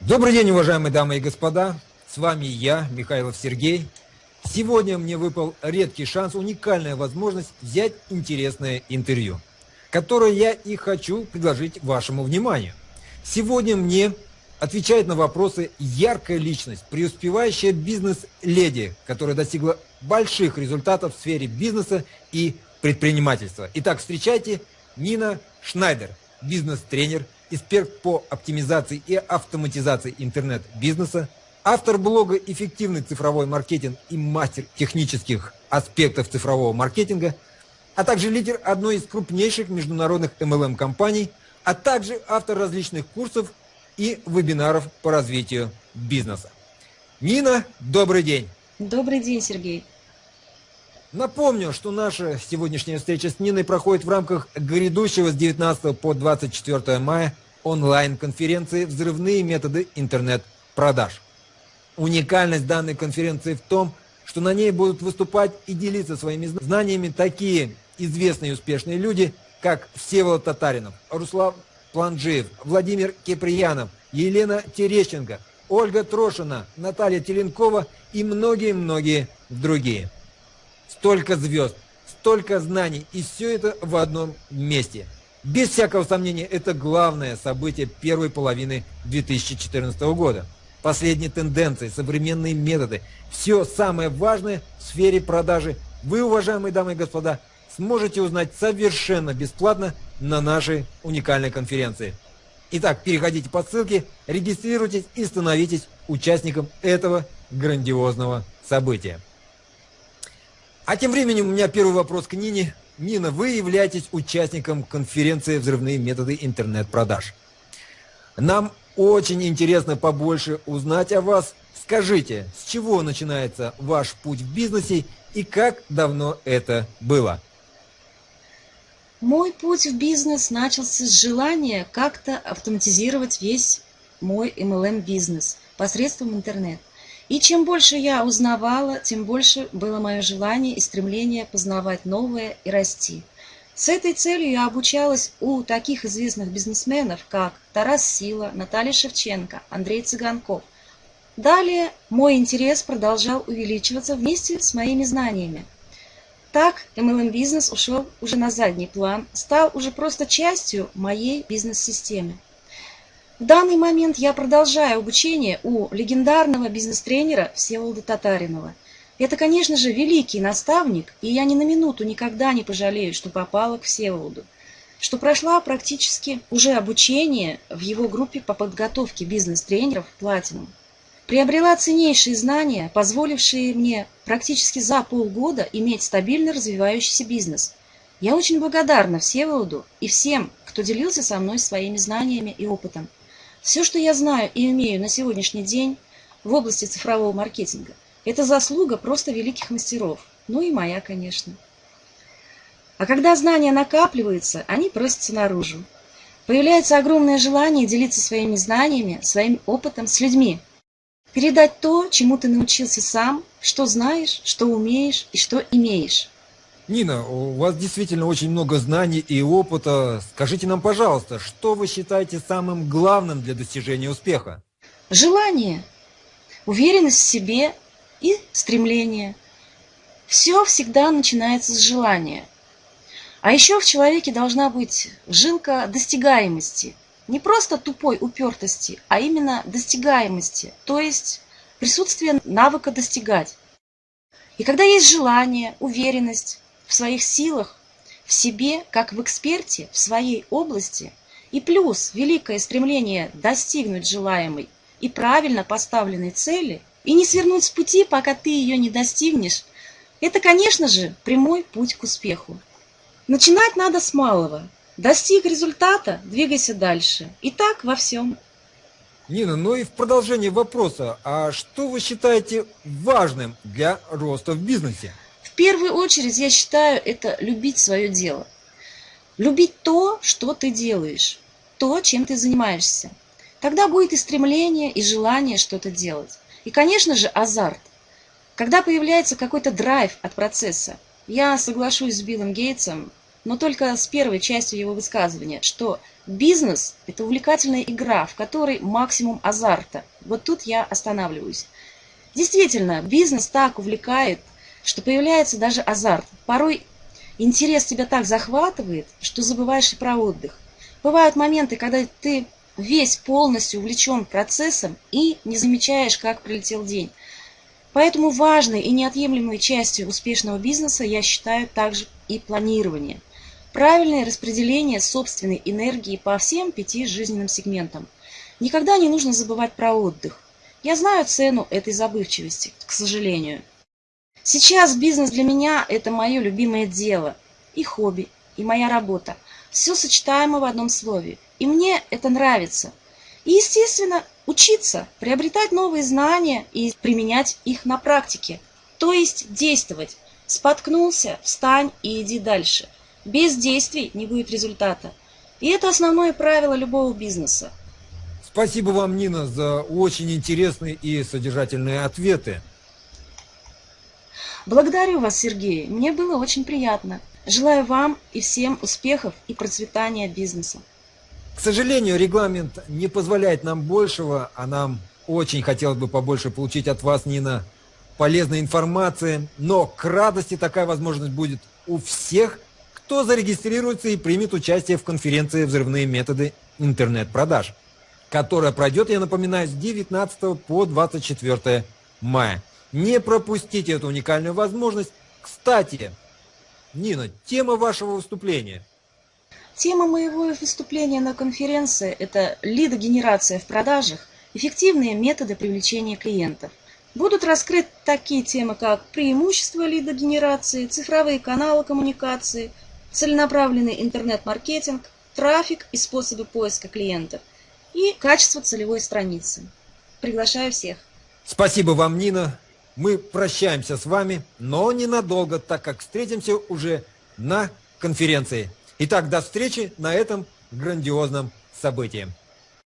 Добрый день, уважаемые дамы и господа. С вами я, Михайлов Сергей. Сегодня мне выпал редкий шанс, уникальная возможность взять интересное интервью, которое я и хочу предложить вашему вниманию. Сегодня мне отвечает на вопросы яркая личность, преуспевающая бизнес-леди, которая достигла больших результатов в сфере бизнеса и предпринимательства. Итак, встречайте Нина Шнайдер, бизнес-тренер, эксперт по оптимизации и автоматизации интернет-бизнеса, автор блога «Эффективный цифровой маркетинг» и мастер технических аспектов цифрового маркетинга, а также лидер одной из крупнейших международных MLM-компаний, а также автор различных курсов и вебинаров по развитию бизнеса. Нина, добрый день! Добрый день, Сергей! Напомню, что наша сегодняшняя встреча с Ниной проходит в рамках грядущего с 19 по 24 мая онлайн-конференции «Взрывные методы интернет-продаж». Уникальность данной конференции в том, что на ней будут выступать и делиться своими знаниями такие известные и успешные люди, как Всеволод Татаринов, Руслан Планжиев, Владимир Киприянов, Елена Терещенко, Ольга Трошина, Наталья Теленкова и многие-многие другие. Столько звезд, столько знаний, и все это в одном месте. Без всякого сомнения, это главное событие первой половины 2014 года. Последние тенденции, современные методы, все самое важное в сфере продажи вы, уважаемые дамы и господа, сможете узнать совершенно бесплатно на нашей уникальной конференции. Итак, переходите по ссылке, регистрируйтесь и становитесь участником этого грандиозного события. А тем временем у меня первый вопрос к Нине. Нина, вы являетесь участником конференции «Взрывные методы интернет-продаж». Нам очень интересно побольше узнать о вас. Скажите, с чего начинается ваш путь в бизнесе и как давно это было? Мой путь в бизнес начался с желания как-то автоматизировать весь мой MLM-бизнес посредством интернета. И чем больше я узнавала, тем больше было мое желание и стремление познавать новое и расти. С этой целью я обучалась у таких известных бизнесменов, как Тарас Сила, Наталья Шевченко, Андрей Цыганков. Далее мой интерес продолжал увеличиваться вместе с моими знаниями. Так MLM-бизнес ушел уже на задний план, стал уже просто частью моей бизнес-системы. В данный момент я продолжаю обучение у легендарного бизнес-тренера Всеволода Татаринова. Это, конечно же, великий наставник, и я ни на минуту никогда не пожалею, что попала к Всеволоду, что прошла практически уже обучение в его группе по подготовке бизнес-тренеров «Платинум». Приобрела ценнейшие знания, позволившие мне практически за полгода иметь стабильно развивающийся бизнес. Я очень благодарна Всеволоду и всем, кто делился со мной своими знаниями и опытом. Все, что я знаю и умею на сегодняшний день в области цифрового маркетинга, это заслуга просто великих мастеров, ну и моя, конечно. А когда знания накапливаются, они просятся наружу. Появляется огромное желание делиться своими знаниями, своим опытом с людьми. Передать то, чему ты научился сам, что знаешь, что умеешь и что имеешь. Нина, у вас действительно очень много знаний и опыта. Скажите нам, пожалуйста, что вы считаете самым главным для достижения успеха? Желание, уверенность в себе и стремление. Все всегда начинается с желания. А еще в человеке должна быть жилка достигаемости. Не просто тупой упертости, а именно достигаемости, то есть присутствие навыка достигать. И когда есть желание, уверенность, в своих силах, в себе, как в эксперте, в своей области, и плюс великое стремление достигнуть желаемой и правильно поставленной цели, и не свернуть с пути, пока ты ее не достигнешь, это, конечно же, прямой путь к успеху. Начинать надо с малого. Достиг результата, двигайся дальше. И так во всем. Нина, ну и в продолжение вопроса, а что вы считаете важным для роста в бизнесе? Первую очередь я считаю это любить свое дело. Любить то, что ты делаешь, то, чем ты занимаешься. Тогда будет и стремление, и желание что-то делать. И, конечно же, азарт. Когда появляется какой-то драйв от процесса. Я соглашусь с Биллом Гейтсом, но только с первой частью его высказывания, что бизнес – это увлекательная игра, в которой максимум азарта. Вот тут я останавливаюсь. Действительно, бизнес так увлекает, что появляется даже азарт. Порой интерес тебя так захватывает, что забываешь и про отдых. Бывают моменты, когда ты весь полностью увлечен процессом и не замечаешь, как пролетел день. Поэтому важной и неотъемлемой частью успешного бизнеса я считаю также и планирование. Правильное распределение собственной энергии по всем пяти жизненным сегментам. Никогда не нужно забывать про отдых. Я знаю цену этой забывчивости, к сожалению. Сейчас бизнес для меня – это мое любимое дело, и хобби, и моя работа. Все сочетаемо в одном слове. И мне это нравится. И, естественно, учиться, приобретать новые знания и применять их на практике. То есть действовать. Споткнулся, встань и иди дальше. Без действий не будет результата. И это основное правило любого бизнеса. Спасибо вам, Нина, за очень интересные и содержательные ответы. Благодарю вас, Сергей. Мне было очень приятно. Желаю вам и всем успехов и процветания бизнеса. К сожалению, регламент не позволяет нам большего, а нам очень хотелось бы побольше получить от вас, Нина, полезной информации, но к радости такая возможность будет у всех, кто зарегистрируется и примет участие в конференции «Взрывные методы интернет-продаж», которая пройдет, я напоминаю, с 19 по 24 мая. Не пропустите эту уникальную возможность. Кстати, Нина, тема вашего выступления – Тема моего выступления на конференции – это лидогенерация в продажах, эффективные методы привлечения клиентов. Будут раскрыты такие темы, как преимущества лидогенерации, цифровые каналы коммуникации, целенаправленный интернет-маркетинг, трафик и способы поиска клиентов и качество целевой страницы. Приглашаю всех. Спасибо вам, Нина. Мы прощаемся с вами, но ненадолго, так как встретимся уже на конференции. Итак, до встречи на этом грандиозном событии.